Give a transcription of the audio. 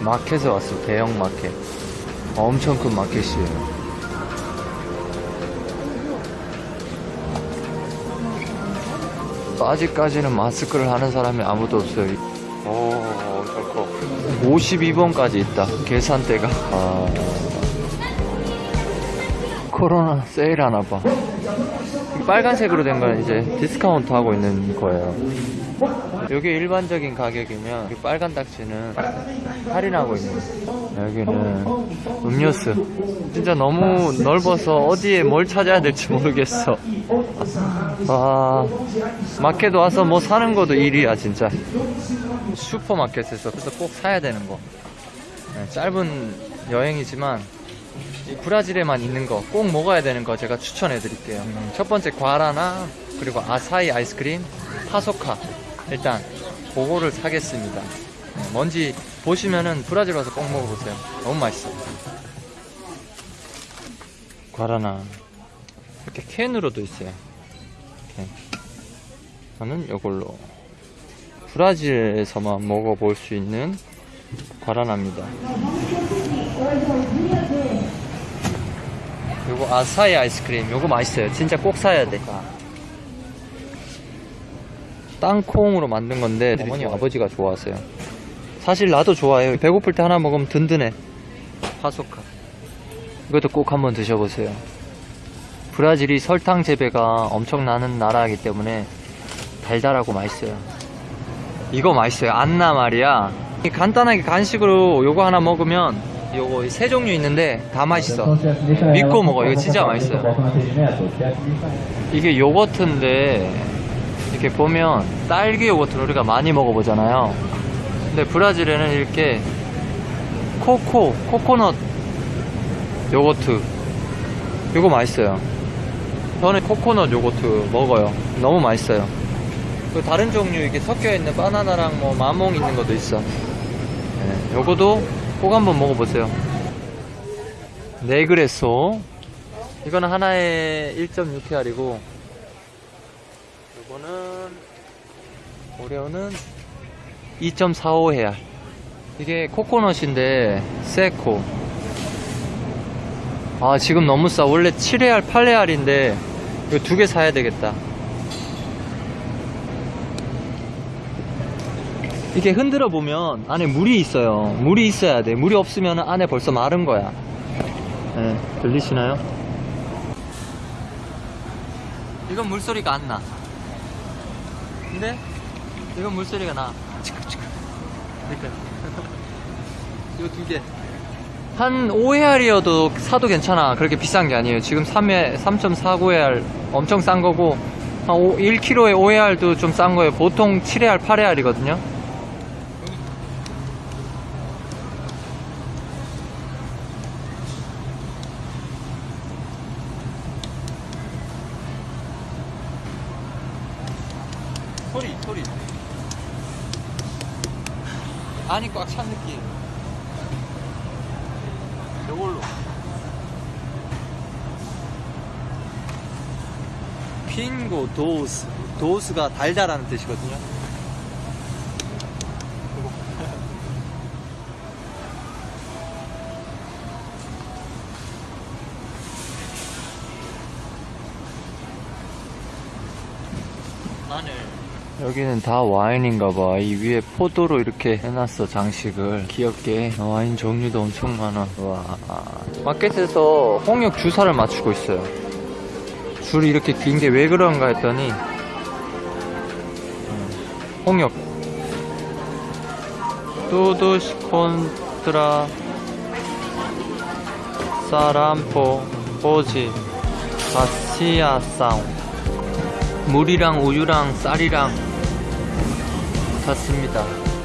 마켓에 왔어요. 대형 마켓. 엄청 큰 마켓이에요. 아직까지는 마스크를 하는 사람이 아무도 없어요. 오, 엄청 커. 52번까지 있다. 계산대가. 아, 코로나 세일 하나 봐. 이 빨간색으로 된 건 이제 디스카운트 하고 있는 거예요. 여기 일반적인 가격이면 이 빨간 딱지는 할인하고 있는. 여기는 음료수. 진짜 너무 넓어서 어디에 뭘 찾아야 될지 모르겠어. 아, 마켓 와서 뭐 사는 것도 일이야, 진짜. 슈퍼마켓에서 그래서 꼭 사야 되는 거. 네, 짧은 여행이지만 이 브라질에만 있는 거 꼭 먹어야 되는 거 제가 추천해 드릴게요. 음, 첫 번째 과라나 그리고 아사히 아이스크림 파소카. 일단 그거를 사겠습니다. 네, 뭔지 보시면은 브라질 와서 꼭 먹어보세요. 너무 맛있어. 과라나. 이렇게 캔으로도 있어요. 이렇게. 저는 이걸로 브라질에서만 먹어볼 수 있는 과라나입니다 요거 아사히 아이스크림. 요거 맛있어요. 진짜 꼭 사야 돼. 땅콩으로 만든 건데 어머니 아버지가 좋아하세요. 사실 나도 좋아해요. 배고플 때 하나 먹으면 든든해. 파소카. 이것도 꼭 한번 드셔보세요. 브라질이 설탕 재배가 엄청나는 나라이기 때문에 달달하고 맛있어요. 이거 맛있어요. 안나 말이야. 간단하게 간식으로 요거 하나 먹으면 요거 세 종류 있는데 다 맛있어. 믿고 먹어. 이거 진짜 맛있어요. 이게 요거트인데 이렇게 보면 딸기 요거트를 우리가 많이 먹어보잖아요. 근데 브라질에는 이렇게 코코 코코넛 요거트. 이거 맛있어요. 저는 코코넛 요거트 먹어요. 너무 맛있어요. 그 다른 종류 이렇게 섞여 있는 바나나랑 뭐 마몽 있는 것도 있어. 네, 요거도 꼭 한번 먹어보세요. 네그레소 이거는 하나에 1.6캐알이고 요거는 오레오는 2.45해알 이게 코코넛인데 세코. 아 지금 너무 싸. 원래 7해알 8해알인데 이거 두 개 사야 되겠다 이렇게 흔들어 보면 안에 물이 있어요. 물이 있어야 돼. 물이 없으면 안에 벌써 마른 거야. 네, 들리시나요? 이건 물소리가 안 나. 근데 이건 물소리가 나. 이렇게. 이거 두 개. 한 5회알이어도 사도 괜찮아. 그렇게 비싼 게 아니에요. 지금 3회, 3.49회알 엄청 싼 거고, 한 5, 1kg에 5회알도 좀 싼 거예요. 보통 7회알, 8회알이거든요. 소리 소리. 안이 꽉 찬 느낌. 요걸로. 핑고 도우스. 도우스가 달달하는 뜻이거든요. 마늘 여기는 다 와인인가봐. 이 위에 포도로 이렇게 해놨어, 장식을. 귀엽게. 와인 종류도 엄청 많아. 와. 마켓에서 홍역 주사를 맞추고 있어요. 줄이 이렇게 긴 게 왜 그런가 했더니, 음, 홍역. 뚜두시 콘트라 사람포 포지 바시아 사운 물이랑 우유랑 쌀이랑 같습니다.